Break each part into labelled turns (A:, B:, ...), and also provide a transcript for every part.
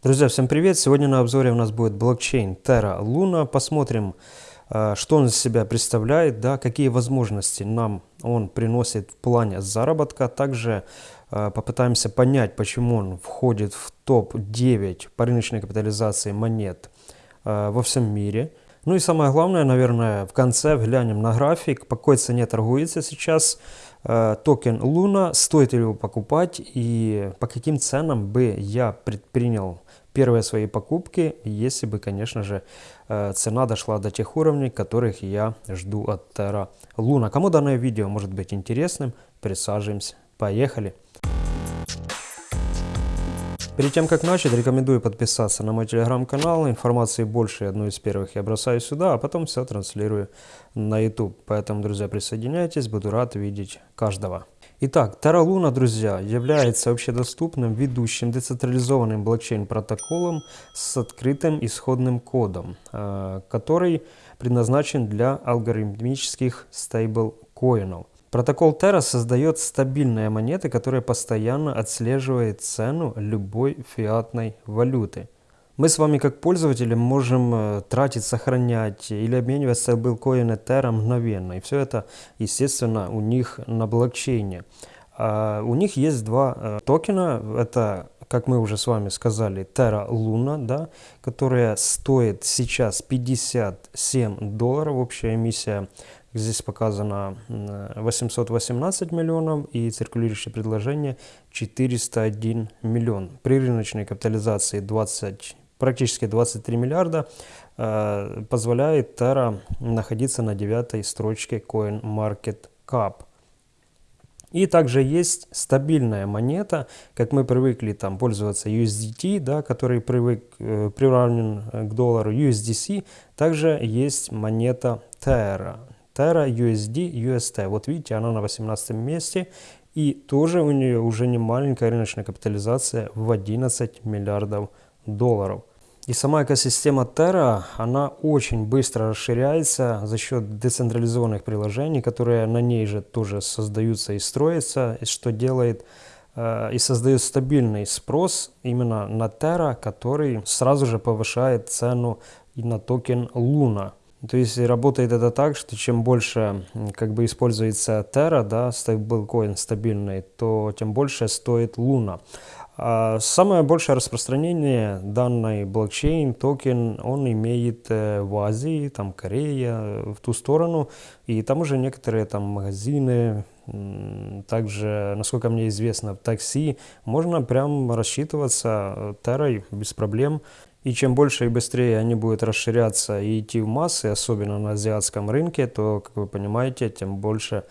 A: Друзья, всем привет! Сегодня на обзоре у нас будет блокчейн Terra Luna. Посмотрим, э, что он из себя представляет, да, какие возможности нам он приносит в плане заработка. Также э, попытаемся понять, почему он входит в топ-9 по рыночной капитализации монет э, во всем мире. Ну и самое главное, наверное, в конце глянем на график, по какой цене торгуется сейчас токен Luna, стоит ли его покупать и по каким ценам бы я предпринял первые свои покупки, если бы, конечно же, э, цена дошла до тех уровней, которых я жду от Terra Luna. Кому данное видео может быть интересным, присаживаемся. Поехали! Перед тем, как начать, рекомендую подписаться на мой телеграм-канал. Информации больше, одну из первых я бросаю сюда, а потом все транслирую на YouTube. Поэтому, друзья, присоединяйтесь, буду рад видеть каждого. Итак, Terra Luna, друзья, является общедоступным ведущим децентрализованным блокчейн-протоколом с открытым исходным кодом, э, который предназначен для алгоритмических стейблкоинов. Протокол Terra создает стабильные монеты, которые постоянно отслеживают цену любой фиатной валюты – мы с вами как пользователи можем э, тратить, сохранять или обменивать стейблкоины Terra мгновенно. И все это, естественно, у них на блокчейне. А у них есть два э, токена. Это, как мы уже с вами сказали, Terra Luna, да, которая стоит сейчас 57 долларов. Общая эмиссия здесь показано 818 миллионов и циркулирующее предложение 401 миллион. При рыночной капитализации 20 практически 23 миллиарда, э, позволяет Terra находиться на девятой строчке CoinMarketCap. И также есть стабильная монета, как мы привыкли там пользоваться USDT, да, который привык, э, приравнен к доллару USDC. Также есть монета Terra. Terra USD UST. Вот видите, она на 18 месте. И тоже у нее уже не маленькая рыночная капитализация в 11 миллиардов долларов. И сама экосистема Terra, она очень быстро расширяется за счет децентрализованных приложений, которые на ней же тоже создаются и строятся, что делает э, и создает стабильный спрос именно на Terra, который сразу же повышает цену и на токен Luna. То есть работает это так, что чем больше как бы используется Terra, да, стейблкоин стабильный, то тем больше стоит Luna. А самое большое распространение данной блокчейн токен он имеет э, в Азии, там Корея, в ту сторону. И там уже некоторые там магазины, также, насколько мне известно, в такси можно прям рассчитываться терой без проблем. И чем больше и быстрее они будут расширяться и идти в массы, особенно на азиатском рынке, то, как вы понимаете, тем больше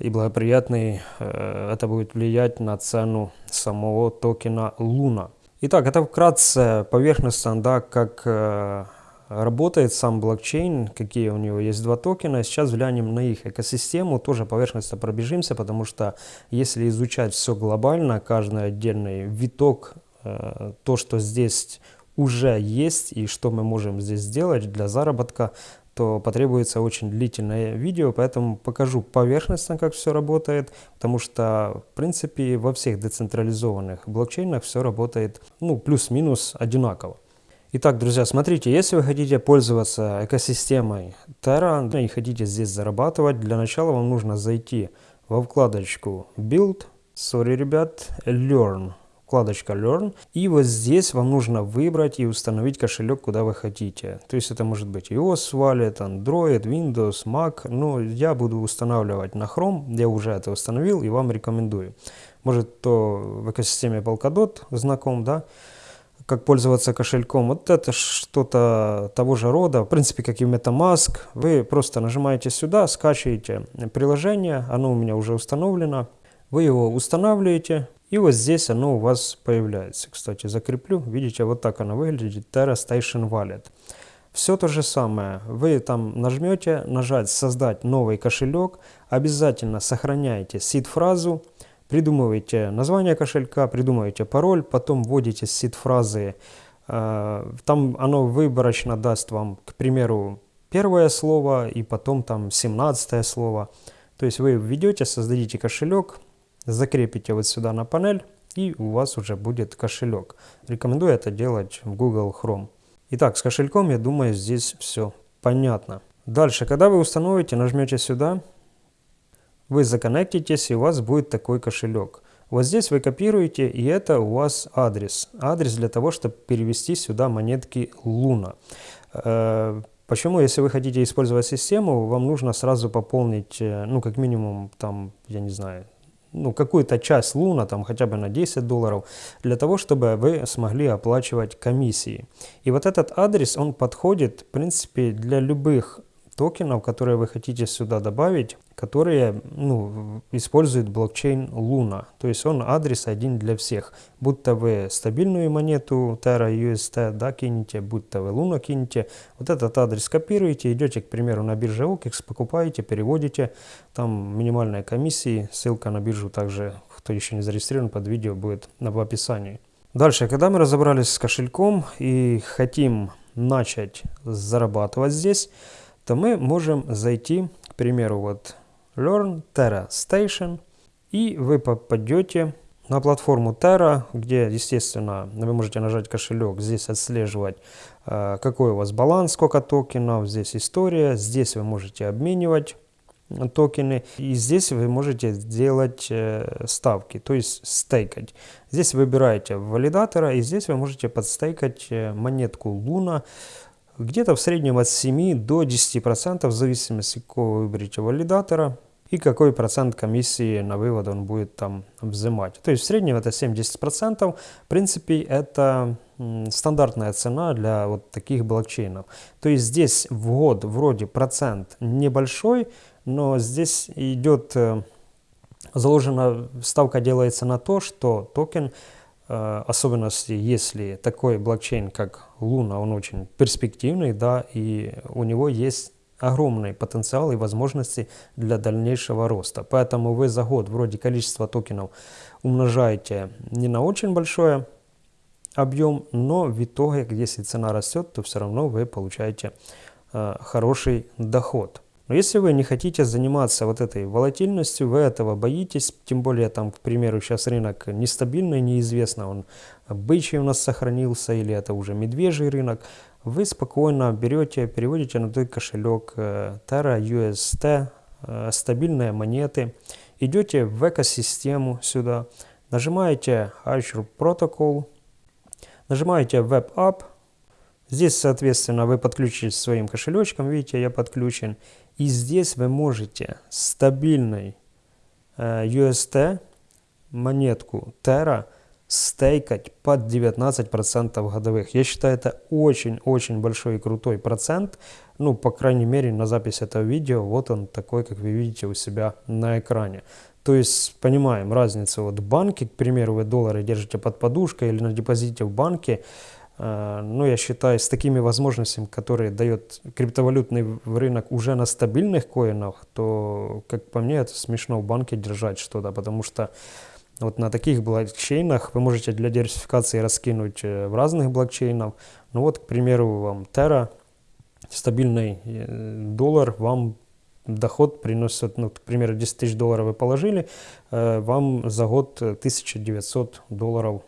A: и благоприятный э, это будет влиять на цену самого токена Луна. Итак, это вкратце поверхностно, да, как э, работает сам блокчейн, какие у него есть два токена. Сейчас взглянем на их экосистему, тоже поверхностно пробежимся, потому что если изучать все глобально, каждый отдельный виток, э, то, что здесь уже есть и что мы можем здесь сделать для заработка, то потребуется очень длительное видео, поэтому покажу поверхностно, как все работает, потому что, в принципе, во всех децентрализованных блокчейнах все работает, ну, плюс-минус одинаково. Итак, друзья, смотрите, если вы хотите пользоваться экосистемой Terra и хотите здесь зарабатывать, для начала вам нужно зайти во вкладочку Build, sorry, ребят, Learn вкладочка Learn. И вот здесь вам нужно выбрать и установить кошелек, куда вы хотите. То есть это может быть iOS Wallet, Android, Windows, Mac. Но я буду устанавливать на Chrome. Я уже это установил и вам рекомендую. Может, то в экосистеме Polkadot знаком, да? как пользоваться кошельком. Вот это что-то того же рода, в принципе, как и MetaMask. Вы просто нажимаете сюда, скачиваете приложение, оно у меня уже установлено. Вы его устанавливаете, и вот здесь оно у вас появляется. Кстати, закреплю. Видите, вот так оно выглядит. Terra Station Wallet. Все то же самое. Вы там нажмете, нажать «Создать новый кошелек». Обязательно сохраняйте сид-фразу. Придумываете название кошелька, придумываете пароль, потом вводите сид-фразы. Э, там оно выборочно даст вам, к примеру, первое слово и потом там 17 слово. То есть вы введете, создадите кошелек, закрепите вот сюда на панель и у вас уже будет кошелек. Рекомендую это делать в Google Chrome. Итак, с кошельком, я думаю, здесь все понятно. Дальше, когда вы установите, нажмете сюда, вы законнектитесь, и у вас будет такой кошелек. Вот здесь вы копируете, и это у вас адрес. Адрес для того, чтобы перевести сюда монетки Луна. Э, почему, если вы хотите использовать систему, вам нужно сразу пополнить, э, ну, как минимум, там, я не знаю, ну, какую-то часть луна, там хотя бы на 10 долларов, для того, чтобы вы смогли оплачивать комиссии. И вот этот адрес, он подходит, в принципе, для любых токенов, которые вы хотите сюда добавить, которые ну, используют блокчейн Luna. То есть он адрес один для всех. Будто вы стабильную монету Terra UST да, кинете, будто вы Luna кинете. Вот этот адрес копируете, идете, к примеру, на бирже OKEX, покупаете, переводите. Там минимальная комиссия. Ссылка на биржу также, кто еще не зарегистрирован, под видео будет в описании. Дальше, когда мы разобрались с кошельком и хотим начать зарабатывать здесь, то мы можем зайти, к примеру, вот Learn Terra Station, и вы попадете на платформу Terra, где, естественно, вы можете нажать кошелек, здесь отслеживать, э, какой у вас баланс, сколько токенов, здесь история, здесь вы можете обменивать токены. И здесь вы можете сделать э, ставки, то есть стейкать. Здесь выбираете валидатора, и здесь вы можете подстейкать э, монетку Luna где-то в среднем от 7 до 10% в зависимости, какого вы выберете валидатора и какой процент комиссии на вывод он будет там взимать. То есть в среднем это 7-10%. В принципе, это стандартная цена для вот таких блокчейнов. То есть здесь в год вроде процент небольшой, но здесь идет э, заложена, ставка делается на то, что токен особенности, если такой блокчейн, как Луна, он очень перспективный, да, и у него есть огромный потенциал и возможности для дальнейшего роста. Поэтому вы за год вроде количество токенов умножаете не на очень большое объем, но в итоге, если цена растет, то все равно вы получаете э, хороший доход. Но если вы не хотите заниматься вот этой волатильностью, вы этого боитесь, тем более там, к примеру, сейчас рынок нестабильный, неизвестно, он бычий у нас сохранился или это уже медвежий рынок, вы спокойно берете, переводите на той кошелек э, Terra UST, э, стабильные монеты, идете в экосистему сюда, нажимаете Azure Protocol, нажимаете Web App, Здесь, соответственно, вы подключитесь своим кошелечком, видите, я подключен. И здесь вы можете стабильной э, UST монетку Terra стейкать под 19% годовых. Я считаю, это очень-очень большой и крутой процент. Ну, по крайней мере, на запись этого видео, вот он такой, как вы видите у себя на экране. То есть, понимаем разницу. Вот в банке, к примеру, вы доллары держите под подушкой или на депозите в банке, ну, я считаю, с такими возможностями, которые дает криптовалютный рынок уже на стабильных коинах, то, как по мне, это смешно в банке держать что-то, потому что вот на таких блокчейнах вы можете для диверсификации раскинуть э, в разных блокчейнах. Ну вот, к примеру, вам Terra, стабильный э, доллар вам доход приносит, ну, к примеру, 10 тысяч долларов вы положили, вам за год 1900 долларов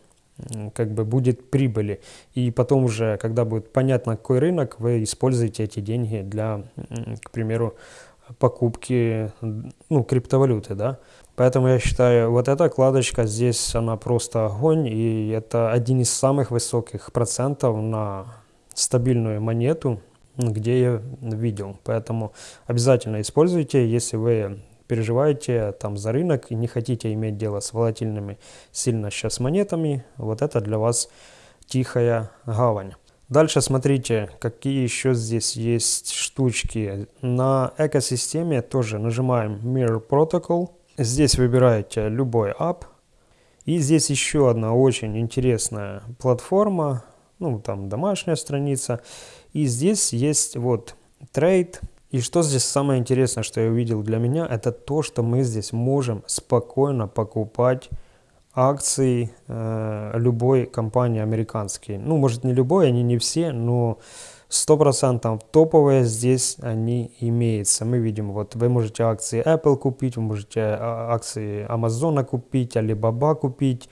A: как бы будет прибыли. И потом уже, когда будет понятно, какой рынок, вы используете эти деньги для, к примеру, покупки ну, криптовалюты, да. Поэтому я считаю, вот эта кладочка здесь, она просто огонь, и это один из самых высоких процентов на стабильную монету, где я видел. Поэтому обязательно используйте, если вы переживаете там за рынок и не хотите иметь дело с волатильными сильно сейчас монетами, вот это для вас тихая гавань. Дальше смотрите, какие еще здесь есть штучки. На экосистеме тоже нажимаем Mirror Protocol. Здесь выбираете любой app. И здесь еще одна очень интересная платформа, ну там домашняя страница. И здесь есть вот Trade, и что здесь самое интересное, что я увидел для меня, это то, что мы здесь можем спокойно покупать акции э, любой компании американской. Ну, может не любой, они не все, но 100% топовые здесь они имеются. Мы видим, вот вы можете акции Apple купить, вы можете а, акции Amazon купить, Alibaba купить,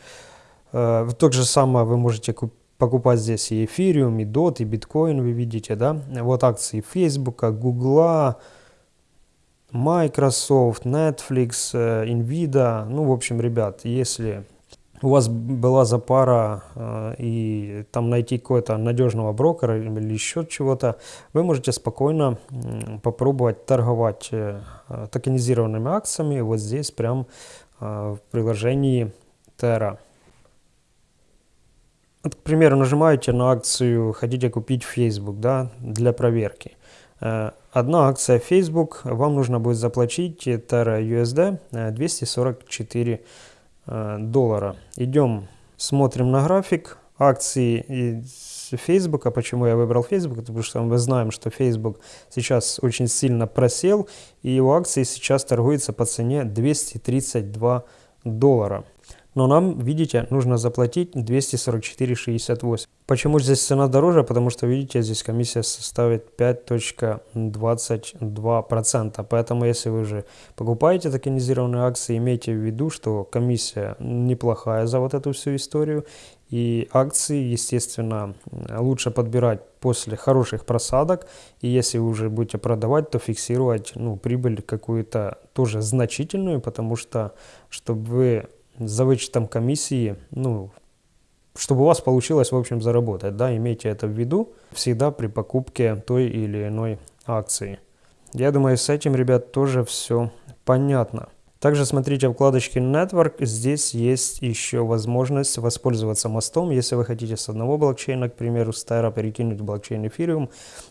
A: Э, то же самое вы можете покупать здесь и эфириум, и DOT, и биткоин, вы видите, да. Вот акции Facebook, Google, Microsoft, Netflix, э, Nvidia. Ну, в общем, ребят, если у вас была запара э, и там найти какого-то надежного брокера или еще чего-то, вы можете спокойно попробовать торговать э, токенизированными акциями вот здесь прям в приложении Terra. Вот, к примеру, нажимаете на акцию «Хотите купить Facebook» да, для проверки. Э, одна акция Facebook, вам нужно будет заплатить Terra USD 244 Э, доллара. Идем, смотрим на график акции Facebook. А почему я выбрал Facebook? Потому что мы знаем, что Facebook сейчас очень сильно просел, и его акции сейчас торгуются по цене 232 доллара. Но нам, видите, нужно заплатить 244,68. Почему здесь цена дороже? Потому что, видите, здесь комиссия составит 5.22%. Поэтому, если вы уже покупаете токенизированные акции, имейте в виду, что комиссия неплохая за вот эту всю историю. И акции, естественно, лучше подбирать после хороших просадок. И если вы уже будете продавать, то фиксировать ну, прибыль какую-то тоже значительную, потому что, чтобы вы за вычетом комиссии, ну, чтобы у вас получилось, в общем, заработать, да, имейте это в виду всегда при покупке той или иной акции. Я думаю, с этим, ребят, тоже все понятно. Также смотрите вкладочки Network, здесь есть еще возможность воспользоваться мостом, если вы хотите с одного блокчейна, к примеру, с Terra перекинуть в блокчейн Ethereum.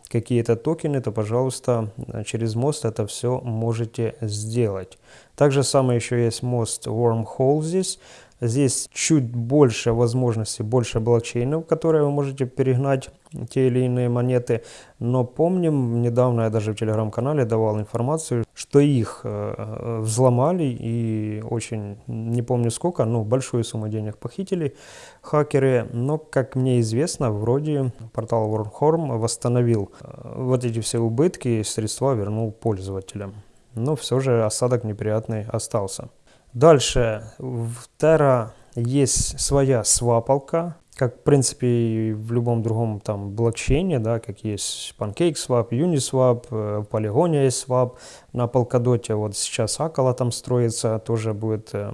A: Какие-то токены, то, пожалуйста, через мост это все можете сделать. Также самое еще есть мост Wormhole здесь, Здесь чуть больше возможностей, больше блокчейнов, которые вы можете перегнать те или иные монеты. Но помним, недавно я даже в телеграм-канале давал информацию, что их э, э, взломали и очень, не помню сколько, но большую сумму денег похитили хакеры. Но, как мне известно, вроде портал Wormhorn восстановил э, вот эти все убытки и средства вернул пользователям. Но все же осадок неприятный остался. Дальше. В Terra есть своя свапалка, как в принципе в любом другом там блокчейне, да, как есть PancakeSwap, Uniswap, э, Polygon есть swap, на Polkadot. Вот сейчас Акала там строится, тоже будет э,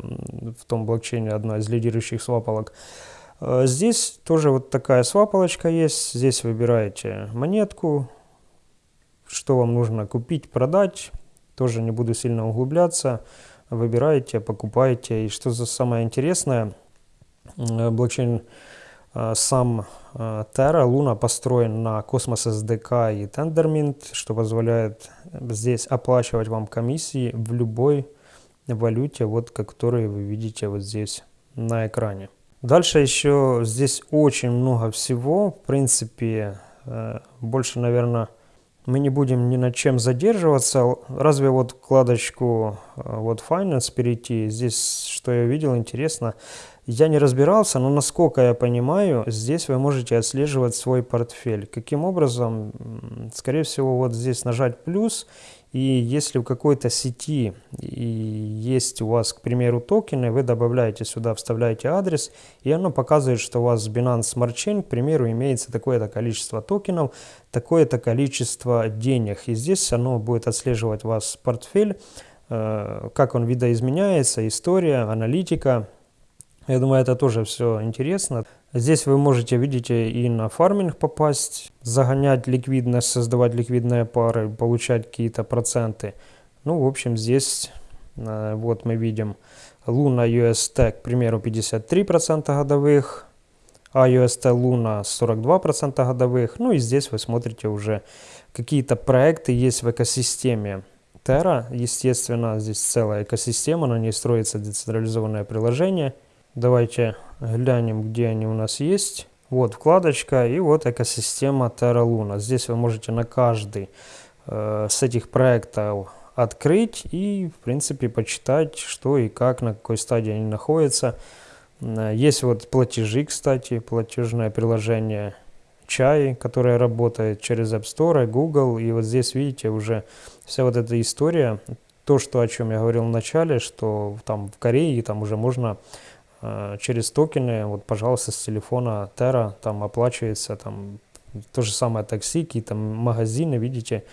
A: в том блокчейне одна из лидирующих свапалок. Э, здесь тоже вот такая свапалочка есть, здесь выбираете монетку, что вам нужно купить, продать, тоже не буду сильно углубляться выбираете, покупаете. И что за самое интересное, э, блокчейн э, сам э, Terra Luna построен на Cosmos SDK и Tendermint, что позволяет здесь оплачивать вам комиссии в любой валюте, вот которые вы видите вот здесь на экране. Дальше еще здесь очень много всего, в принципе, больше, наверное, мы не будем ни над чем задерживаться. Разве вот вкладочку э, вот Finance перейти, здесь что я видел интересно, я не разбирался, но насколько я понимаю, здесь вы можете отслеживать свой портфель. Каким образом? Скорее всего, вот здесь нажать плюс, и если в какой-то сети и есть у вас, к примеру, токены, вы добавляете сюда, вставляете адрес, и оно показывает, что у вас Binance Smart Chain, к примеру, имеется такое-то количество токенов, такое-то количество денег. И здесь оно будет отслеживать вас портфель, э, как он видоизменяется, история, аналитика, я думаю, это тоже все интересно. Здесь вы можете, видите, и на фарминг попасть, загонять ликвидность, создавать ликвидные пары, получать какие-то проценты. Ну, в общем, здесь э, вот мы видим Luna UST, к примеру, 53% годовых, а UST Luna 42% годовых. Ну и здесь вы смотрите уже какие-то проекты есть в экосистеме. Terra, естественно, здесь целая экосистема, на ней строится децентрализованное приложение – Давайте глянем, где они у нас есть. Вот вкладочка и вот экосистема Terra Luna. Здесь вы можете на каждый э, с этих проектов открыть и, в принципе, почитать, что и как, на какой стадии они находятся. Э, есть вот платежи, кстати, платежное приложение Чай, которое работает через App Store, и Google. И вот здесь, видите, уже вся вот эта история, то, что, о чем я говорил в начале, что там в Корее там уже можно через токены, вот, пожалуйста, с телефона Terra там оплачивается там то же самое такси, какие-то магазины, видите.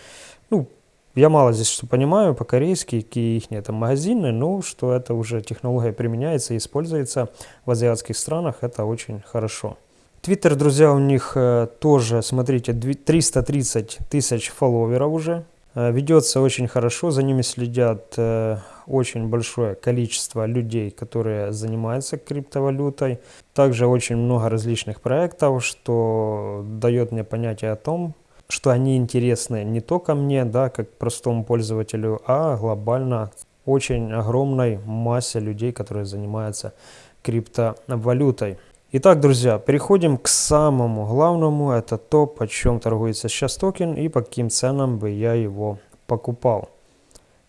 A: Ну, я мало здесь что понимаю по-корейски, какие их это магазины, но что это уже технология применяется и используется в азиатских странах, это очень хорошо. Твиттер, друзья, у них э, тоже, смотрите, 330 тысяч фолловеров уже. Э, ведется очень хорошо, за ними следят э, очень большое количество людей, которые занимаются криптовалютой. Также очень много различных проектов, что дает мне понятие о том, что они интересны не только мне, да, как простому пользователю, а глобально очень огромной массе людей, которые занимаются криптовалютой. Итак, друзья, переходим к самому главному, это то, по чем торгуется сейчас токен и по каким ценам бы я его покупал.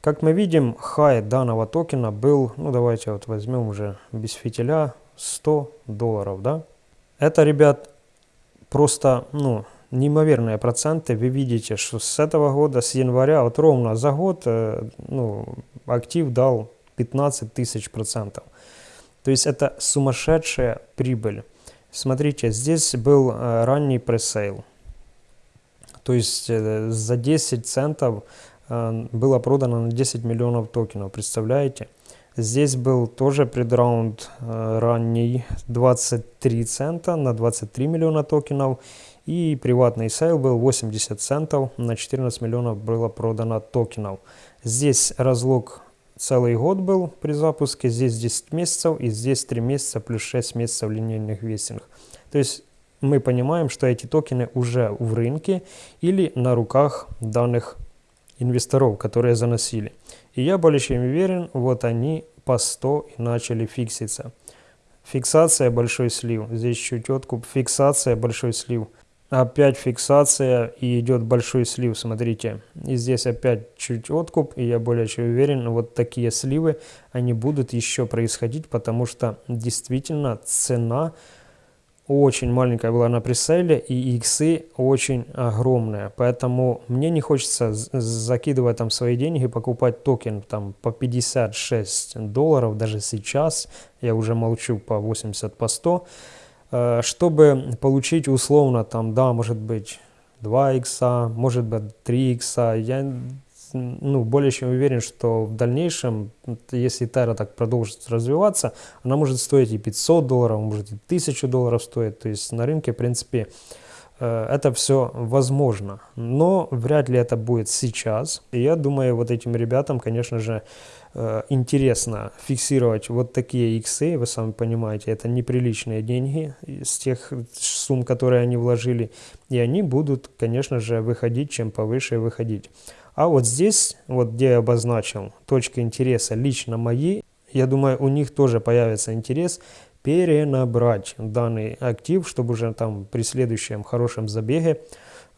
A: Как мы видим, хай данного токена был, ну давайте вот возьмем уже без фитиля, 100 долларов, да. Это, ребят, просто, ну, неимоверные проценты. Вы видите, что с этого года, с января, вот ровно за год, э, ну, актив дал 15 тысяч процентов. То есть это сумасшедшая прибыль. Смотрите, здесь был э, ранний пресейл. То есть э, за 10 центов было продано на 10 миллионов токенов, представляете? Здесь был тоже предраунд э, ранний 23 цента на 23 миллиона токенов. И приватный sale был 80 центов на 14 миллионов было продано токенов. Здесь разлок целый год был при запуске, здесь 10 месяцев и здесь 3 месяца плюс 6 месяцев линейных vesting. То есть мы понимаем, что эти токены уже в рынке или на руках данных инвесторов, которые заносили. И я более чем уверен, вот они по 100 и начали фикситься. Фиксация, большой слив. Здесь чуть откуп. Фиксация, большой слив. Опять фиксация и идет большой слив, смотрите. И здесь опять чуть откуп, и я более чем уверен, вот такие сливы, они будут еще происходить, потому что действительно цена очень маленькая была на пресейле, и иксы очень огромные. Поэтому мне не хочется закидывать там свои деньги, покупать токен там по 56 долларов, даже сейчас, я уже молчу по 80, по 100, э, чтобы получить условно там, да, может быть 2 икса, может быть 3 икса. Я ну, более чем уверен, что в дальнейшем, если Terra так продолжит развиваться, она может стоить и 500 долларов, может и 1000 долларов стоит. То есть на рынке, в принципе, э, это все возможно. Но вряд ли это будет сейчас. И я думаю, вот этим ребятам, конечно же, э, интересно фиксировать вот такие иксы, вы сами понимаете, это неприличные деньги с тех сумм, которые они вложили, и они будут, конечно же, выходить, чем повыше выходить. А вот здесь, вот где я обозначил точка интереса лично мои, я думаю, у них тоже появится интерес перенабрать данный актив, чтобы уже там при следующем хорошем забеге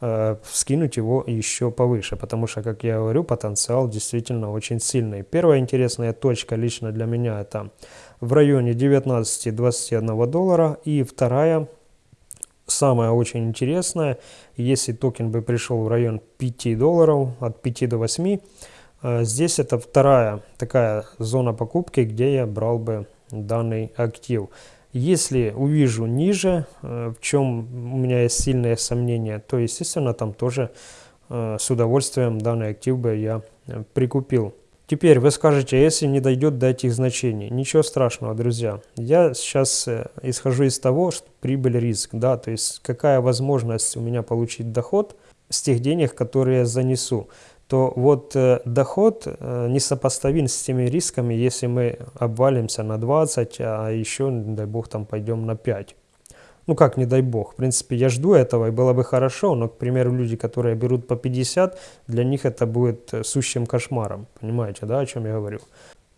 A: э, скинуть его еще повыше, потому что, как я говорю, потенциал действительно очень сильный. Первая интересная точка лично для меня это в районе 19-21 доллара, и вторая Самое очень интересное, если токен бы пришел в район 5 долларов, от 5 до 8, э, здесь это вторая такая зона покупки, где я брал бы данный актив. Если увижу ниже, э, в чем у меня есть сильные сомнения, то, естественно, там тоже э, с удовольствием данный актив бы я прикупил. Теперь вы скажете, если не дойдет до этих значений. Ничего страшного, друзья. Я сейчас э, исхожу из того, что прибыль риск, да, то есть какая возможность у меня получить доход с тех денег, которые я занесу то вот э, доход э, несопоставим с теми рисками, если мы обвалимся на 20, а еще, дай бог, там пойдем на 5. Ну как, не дай бог. В принципе, я жду этого, и было бы хорошо, но, к примеру, люди, которые берут по 50, для них это будет э, сущим кошмаром. Понимаете, да, о чем я говорю?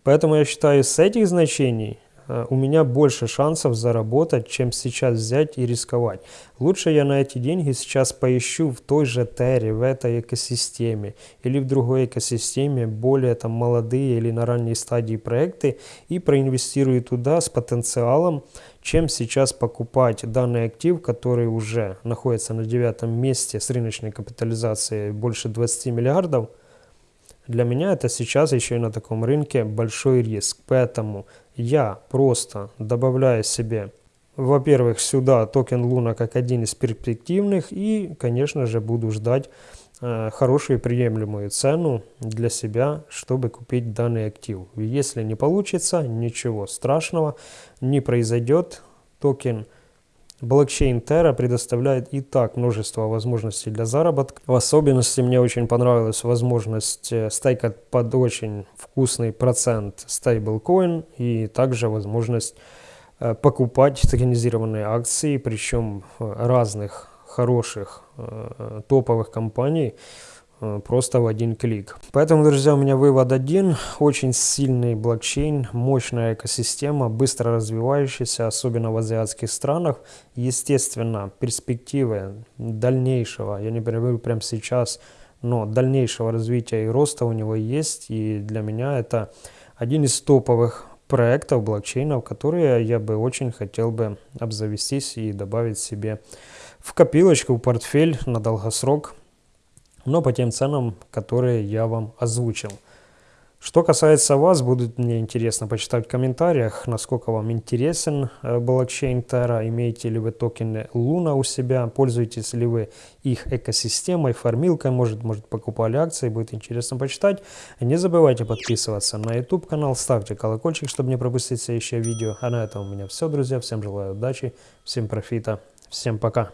A: Поэтому я считаю, с этих значений Э, у меня больше шансов заработать, чем сейчас взять и рисковать. Лучше я на эти деньги сейчас поищу в той же Терре, в этой экосистеме или в другой экосистеме, более там молодые или на ранней стадии проекты и проинвестирую туда с потенциалом, чем сейчас покупать данный актив, который уже находится на девятом месте с рыночной капитализацией больше 20 миллиардов, Для меня это сейчас еще и на таком рынке большой риск. Поэтому я просто добавляю себе, во-первых, сюда токен Луна как один из перспективных и, конечно же, буду ждать э, хорошую приемлемую цену для себя, чтобы купить данный актив. Если не получится, ничего страшного не произойдет. Токен Блокчейн Terra предоставляет и так множество возможностей для заработка. В особенности мне очень понравилась возможность э, стейкать под очень вкусный процент стейблкоин и также возможность э, покупать токенизированные акции, причем разных хороших топовых компаний Э, просто в один клик. Поэтому, друзья, у меня вывод один. Очень сильный блокчейн, мощная экосистема, быстро развивающаяся, особенно в азиатских странах. Естественно, перспективы дальнейшего, я не говорю прямо сейчас, но дальнейшего развития и роста у него есть. И для меня это один из топовых проектов блокчейнов, которые я бы очень хотел бы обзавестись и добавить себе в копилочку, в портфель на долгосрок но по тем ценам, которые я вам озвучил. Что касается вас, будет мне интересно почитать в комментариях, насколько вам интересен э, блокчейн Terra, имеете ли вы токены Luna у себя, пользуетесь ли вы их экосистемой, фармилкой, может, может покупали акции, будет интересно почитать. Не забывайте подписываться на YouTube канал, ставьте колокольчик, чтобы не пропустить следующее видео. А на этом у меня все, друзья. Всем желаю удачи, всем профита, всем пока.